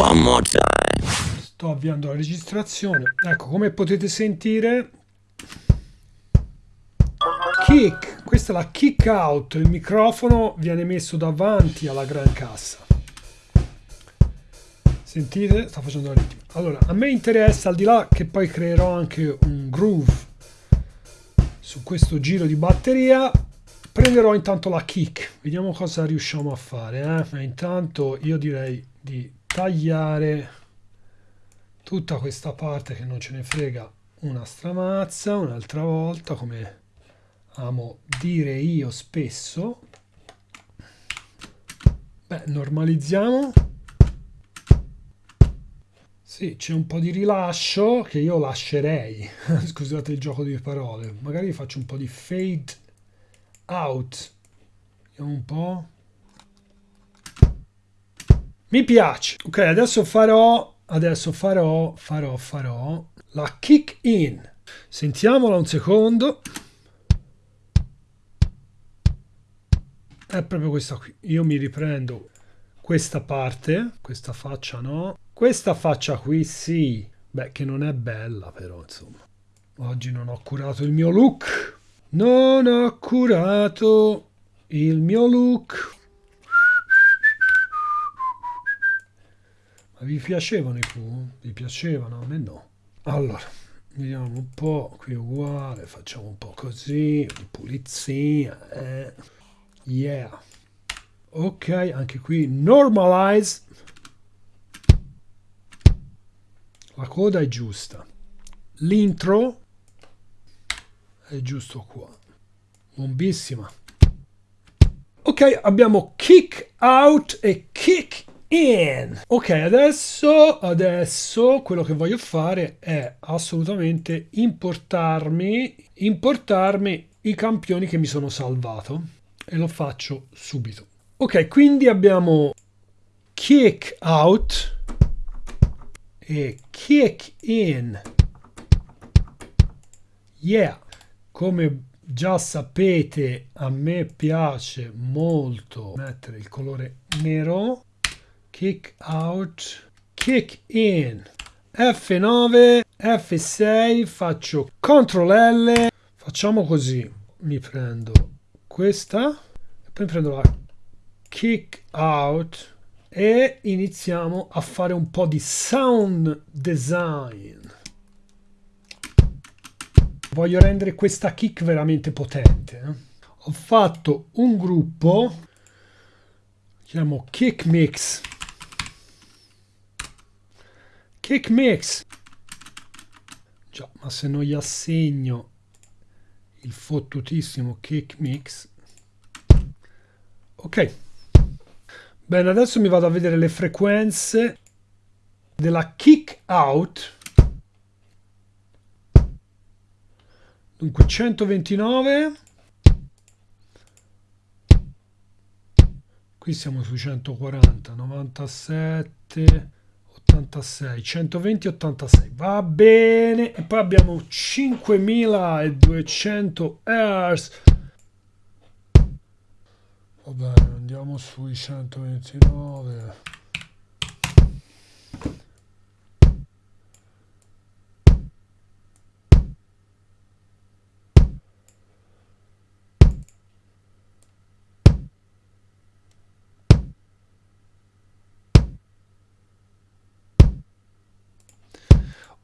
One more time. Sto avviando la registrazione. Ecco, come potete sentire... Kick, questa è la kick out, il microfono viene messo davanti alla gran cassa. Sentite? Sta facendo la ritmo. Allora, a me interessa, al di là che poi creerò anche un groove su questo giro di batteria, prenderò intanto la kick. Vediamo cosa riusciamo a fare. Eh? Intanto io direi di tagliare tutta questa parte che non ce ne frega una stramazza, un'altra volta, come amo dire io spesso. Beh, normalizziamo. Sì, c'è un po' di rilascio che io lascerei. Scusate il gioco di parole. Magari faccio un po' di fade out. Vediamo un po'. Mi piace. Ok, adesso farò, adesso farò, farò, farò la kick in. Sentiamola un secondo. È proprio questa qui. Io mi riprendo questa parte, questa faccia no. Questa faccia qui sì. Beh, che non è bella però, insomma. Oggi non ho curato il mio look. Non ho curato il mio look. Vi piacevano i Pooh? Vi piacevano? A me no. Allora, vediamo un po', qui uguale, facciamo un po' così, pulizia, eh. Yeah. Ok, anche qui normalize. La coda è giusta. L'intro è giusto qua. Bombissima. Ok, abbiamo kick out e kick in. Ok, adesso, adesso quello che voglio fare è assolutamente importarmi, importarmi i campioni che mi sono salvato e lo faccio subito. Ok, quindi abbiamo kick out e kick in. Yeah, come già sapete a me piace molto mettere il colore nero kick out, kick in, F9, F6, faccio CTRL L, facciamo così, mi prendo questa, poi prendo la kick out e iniziamo a fare un po' di sound design. Voglio rendere questa kick veramente potente. Eh? Ho fatto un gruppo, chiamo Kick Mix, Kick mix. Già, ma se non gli assegno il fottutissimo kick mix. Ok. Bene, adesso mi vado a vedere le frequenze della kick out. Dunque 129. Qui siamo su 140, 97. 86 120 86 va bene e poi abbiamo 5200 Hz va bene andiamo sui 129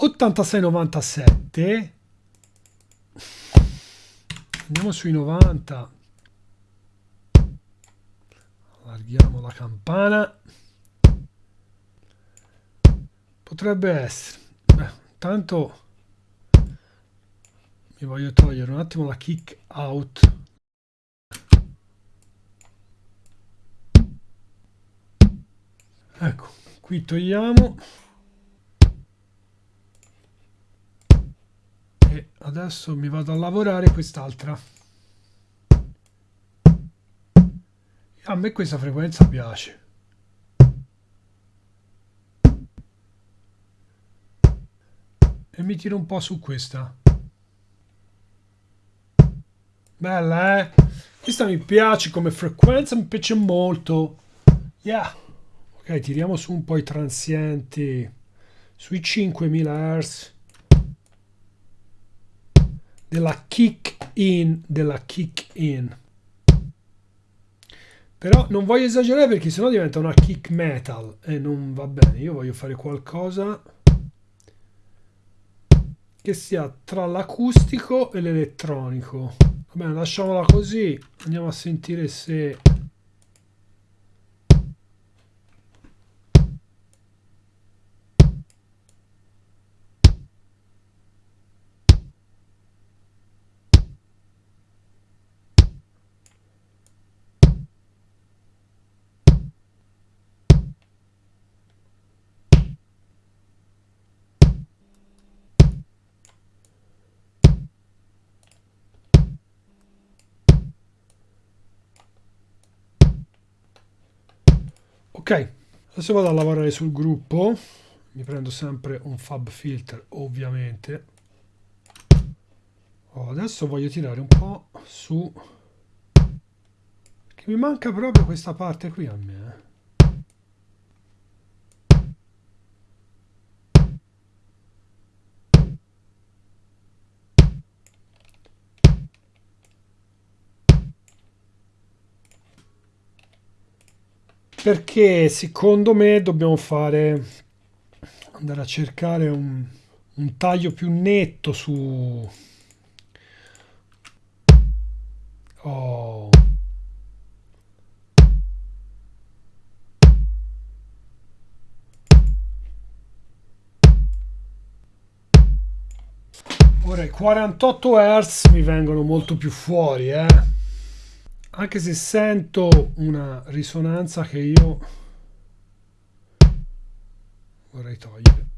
86-97 andiamo sui 90 allarghiamo la campana. Potrebbe essere. Beh intanto mi voglio togliere un attimo la kick out. Ecco qui togliamo adesso mi vado a lavorare quest'altra. A me questa frequenza piace. E mi tiro un po' su questa. Bella eh? Questa mi piace come frequenza mi piace molto. Yeah. Ok tiriamo su un po' i transienti. Sui 5000 Hz della kick in della kick in. Però non voglio esagerare perché sennò diventa una kick metal e non va bene. Io voglio fare qualcosa che sia tra l'acustico e l'elettronico. Va bene lasciamola così. Andiamo a sentire se ok adesso vado a lavorare sul gruppo. Mi prendo sempre un fab filter ovviamente. Oh, adesso voglio tirare un po' su. Che mi manca proprio questa parte qui a me perché secondo me dobbiamo fare andare a cercare un, un taglio più netto su oh. ora i 48 Hz mi vengono molto più fuori eh anche se sento una risonanza che io vorrei togliere.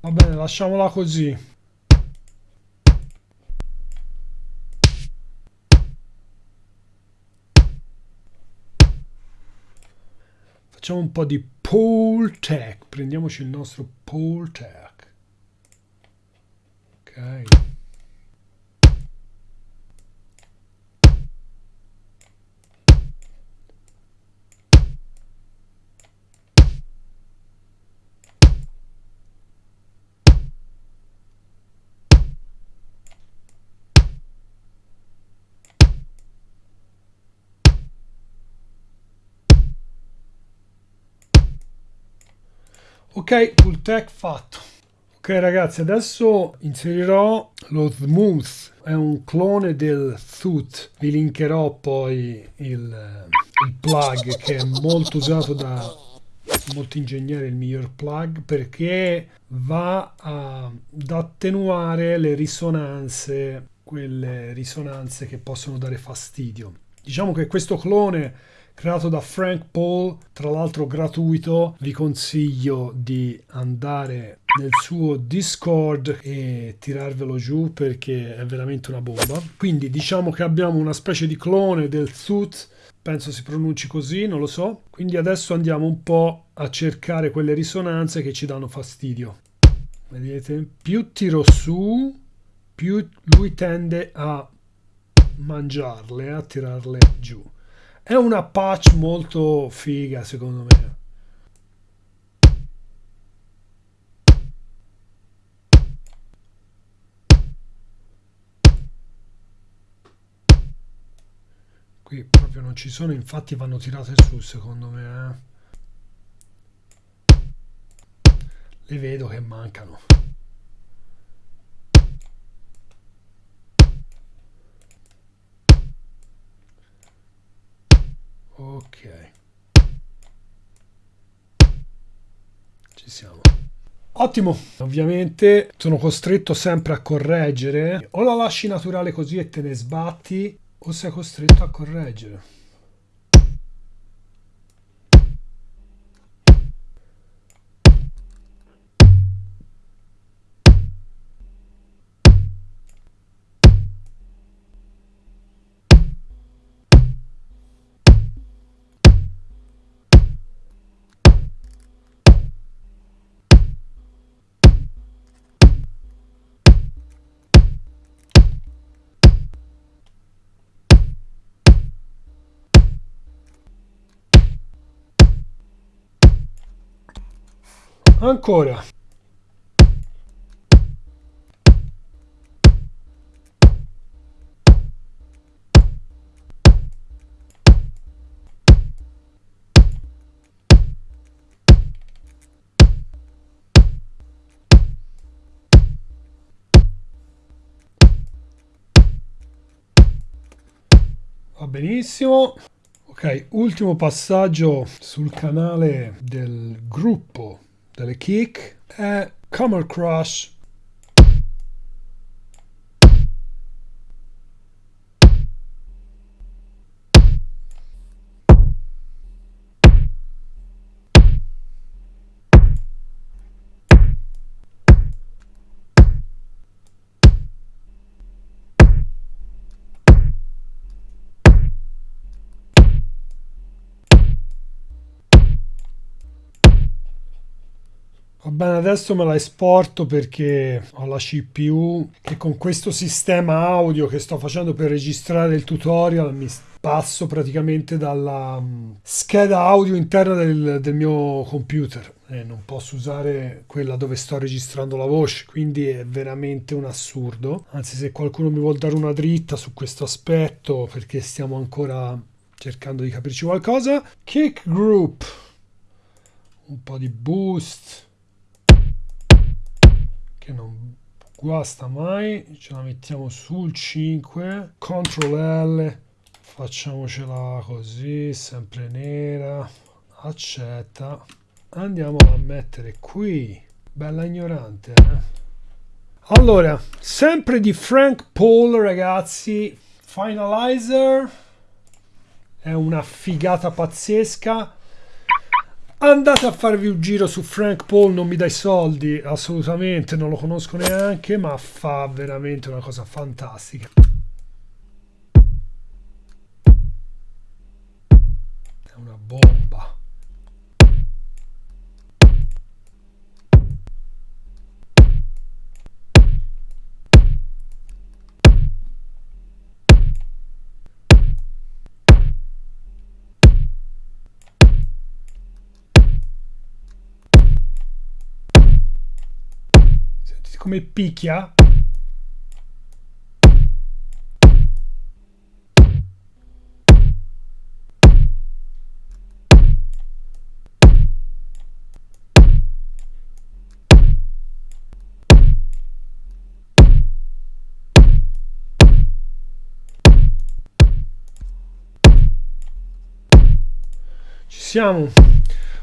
Va bene lasciamola così. Facciamo un po' di pole tech. Prendiamoci il nostro pole tech. Ok ok full tech fatto. Ok ragazzi adesso inserirò lo smooth. È un clone del Thut vi linkerò poi il, il plug che è molto usato da molti ingegneri il miglior plug perché va a, ad attenuare le risonanze quelle risonanze che possono dare fastidio. Diciamo che questo clone creato da Frank Paul, tra l'altro gratuito. Vi consiglio di andare nel suo Discord e tirarvelo giù perché è veramente una bomba. Quindi diciamo che abbiamo una specie di clone del Thut, penso si pronunci così, non lo so. Quindi adesso andiamo un po' a cercare quelle risonanze che ci danno fastidio. Vedete? Più tiro su, più lui tende a mangiarle, a tirarle giù. È una patch molto figa secondo me. Qui proprio non ci sono, infatti vanno tirate su secondo me. Eh. Le vedo che mancano. Ok. Ci siamo. Ottimo. Ovviamente sono costretto sempre a correggere. O la lasci naturale così e te ne sbatti o sei costretto a correggere ancora. Va benissimo. Ok ultimo passaggio sul canale del gruppo delle kick è Camel Crush Va bene, adesso me la esporto perché ho la CPU che con questo sistema audio che sto facendo per registrare il tutorial mi passo praticamente dalla mm, scheda audio interna del, del mio computer. E non posso usare quella dove sto registrando la voce, quindi è veramente un assurdo. Anzi, se qualcuno mi vuole dare una dritta su questo aspetto perché stiamo ancora cercando di capirci qualcosa, Kick Group, un po' di boost che non guasta mai ce la mettiamo sul 5 CTRL L facciamocela così sempre nera accetta andiamo a mettere qui bella ignorante eh? allora sempre di Frank Paul ragazzi Finalizer è una figata pazzesca andate a farvi un giro su Frank Paul non mi dai soldi. Assolutamente non lo conosco neanche ma fa veramente una cosa fantastica. È una bomba come picchia.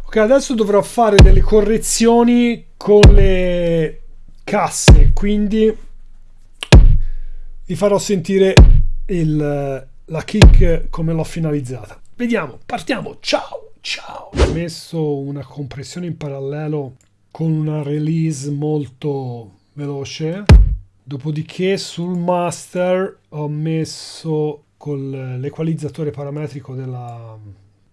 Ok, adesso dovrò fare delle correzioni con le casse quindi vi farò sentire il, la kick come l'ho finalizzata. Vediamo partiamo. Ciao ciao. Ho messo una compressione in parallelo con una release molto veloce. Dopodiché sul master ho messo con l'equalizzatore parametrico della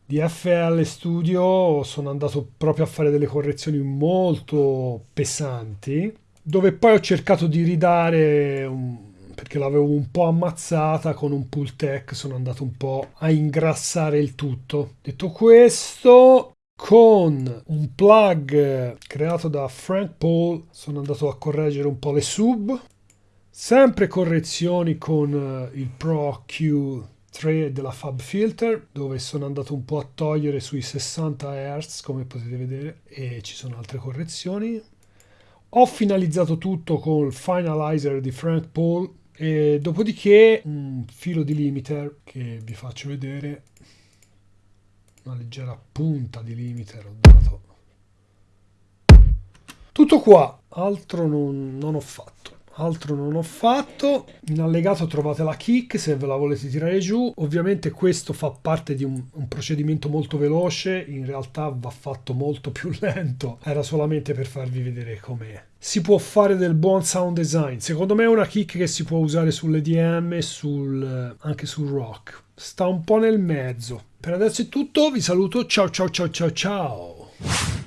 FL Studio. Sono andato proprio a fare delle correzioni molto pesanti dove poi ho cercato di ridare un, perché l'avevo un po' ammazzata con un pull tech sono andato un po' a ingrassare il tutto. Detto questo con un plug creato da Frank Paul sono andato a correggere un po' le sub. Sempre correzioni con il Pro Q3 della Fab Filter dove sono andato un po' a togliere sui 60 Hz come potete vedere e ci sono altre correzioni ho finalizzato tutto col finalizer di Frank Paul e dopodiché un filo di limiter che vi faccio vedere. Una leggera punta di limiter ho dato. Tutto qua altro non, non ho fatto altro non ho fatto. In allegato trovate la kick se ve la volete tirare giù. Ovviamente questo fa parte di un, un, procedimento molto veloce. In realtà va fatto molto più lento. Era solamente per farvi vedere com'è. Si può fare del buon sound design. Secondo me è una kick che si può usare sull'EDM sul, anche sul rock. Sta un po' nel mezzo. Per adesso è tutto. Vi saluto. Ciao ciao ciao ciao ciao